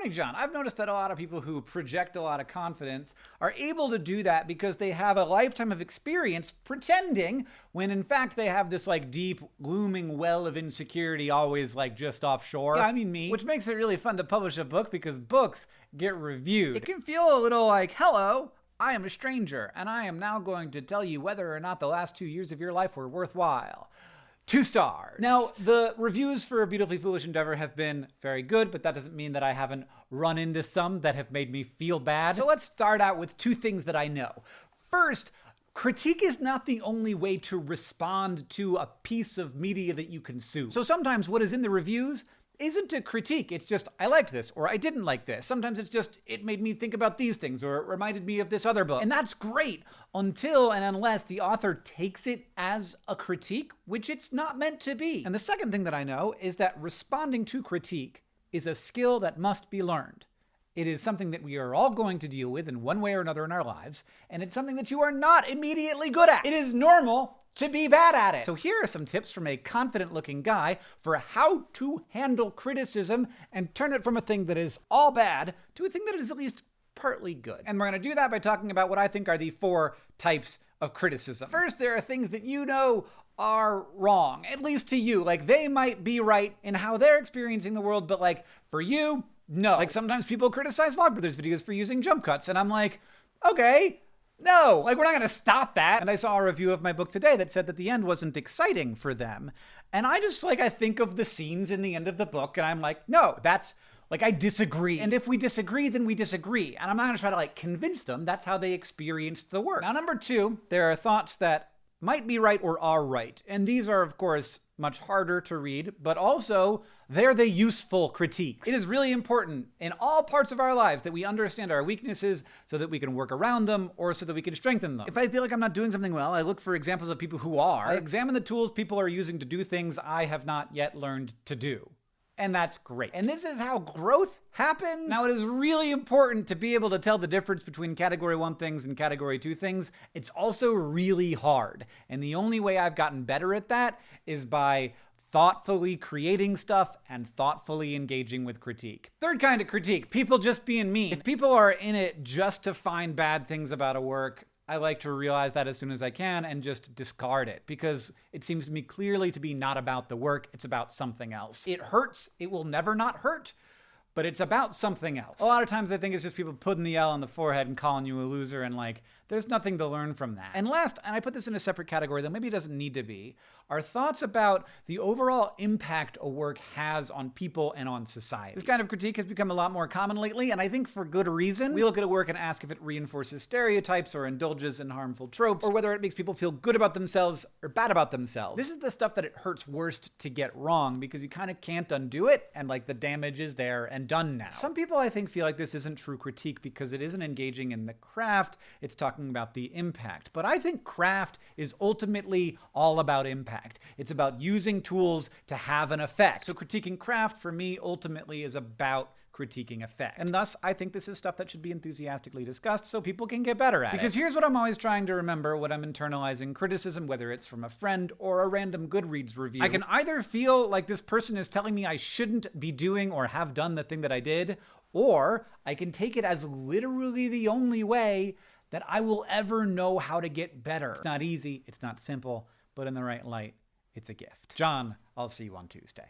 Morning, John. I've noticed that a lot of people who project a lot of confidence are able to do that because they have a lifetime of experience pretending when in fact they have this like deep, glooming well of insecurity always like just offshore. Yeah, I mean me. Which makes it really fun to publish a book because books get reviewed. It can feel a little like, hello, I am a stranger, and I am now going to tell you whether or not the last two years of your life were worthwhile. Two stars. Now, the reviews for Beautifully Foolish Endeavor have been very good, but that doesn't mean that I haven't run into some that have made me feel bad. So let's start out with two things that I know. First, Critique is not the only way to respond to a piece of media that you consume. So sometimes what is in the reviews isn't a critique. It's just, I liked this, or I didn't like this. Sometimes it's just, it made me think about these things, or it reminded me of this other book. And that's great until and unless the author takes it as a critique, which it's not meant to be. And the second thing that I know is that responding to critique is a skill that must be learned. It is something that we are all going to deal with in one way or another in our lives, and it's something that you are not immediately good at. It is normal to be bad at it. So here are some tips from a confident looking guy for how to handle criticism and turn it from a thing that is all bad to a thing that is at least partly good. And we're going to do that by talking about what I think are the four types of criticism. First, there are things that you know are wrong, at least to you. Like they might be right in how they're experiencing the world, but like for you, no. Like sometimes people criticize Vlogbrothers videos for using jump cuts, and I'm like, okay, no, like we're not going to stop that. And I saw a review of my book today that said that the end wasn't exciting for them. And I just like, I think of the scenes in the end of the book and I'm like, no, that's like, I disagree. And if we disagree, then we disagree. And I'm not going to try to like convince them that's how they experienced the work. Now, number two, there are thoughts that might be right or are right. And these are, of course, much harder to read, but also they're the useful critiques. It is really important in all parts of our lives that we understand our weaknesses so that we can work around them or so that we can strengthen them. If I feel like I'm not doing something well, I look for examples of people who are. I examine the tools people are using to do things I have not yet learned to do and that's great. And this is how growth happens. Now, it is really important to be able to tell the difference between category one things and category two things. It's also really hard. And the only way I've gotten better at that is by thoughtfully creating stuff and thoughtfully engaging with critique. Third kind of critique, people just being mean. If people are in it just to find bad things about a work, I like to realize that as soon as I can and just discard it because it seems to me clearly to be not about the work, it's about something else. It hurts, it will never not hurt, but it's about something else. A lot of times I think it's just people putting the L on the forehead and calling you a loser and like, there's nothing to learn from that. And last, and I put this in a separate category that maybe it doesn't need to be, are thoughts about the overall impact a work has on people and on society. This kind of critique has become a lot more common lately, and I think for good reason. We look at a work and ask if it reinforces stereotypes or indulges in harmful tropes, or whether it makes people feel good about themselves or bad about themselves. This is the stuff that it hurts worst to get wrong because you kind of can't undo it, and like the damage is there and done now. Some people I think feel like this isn't true critique because it isn't engaging in the craft, it's talking talking about the impact. But I think craft is ultimately all about impact. It's about using tools to have an effect. So critiquing craft for me ultimately is about critiquing effect. And thus, I think this is stuff that should be enthusiastically discussed so people can get better at because it. Because here's what I'm always trying to remember when I'm internalizing criticism, whether it's from a friend or a random Goodreads review. I can either feel like this person is telling me I shouldn't be doing or have done the thing that I did, or I can take it as literally the only way that I will ever know how to get better. It's not easy, it's not simple, but in the right light, it's a gift. John, I'll see you on Tuesday.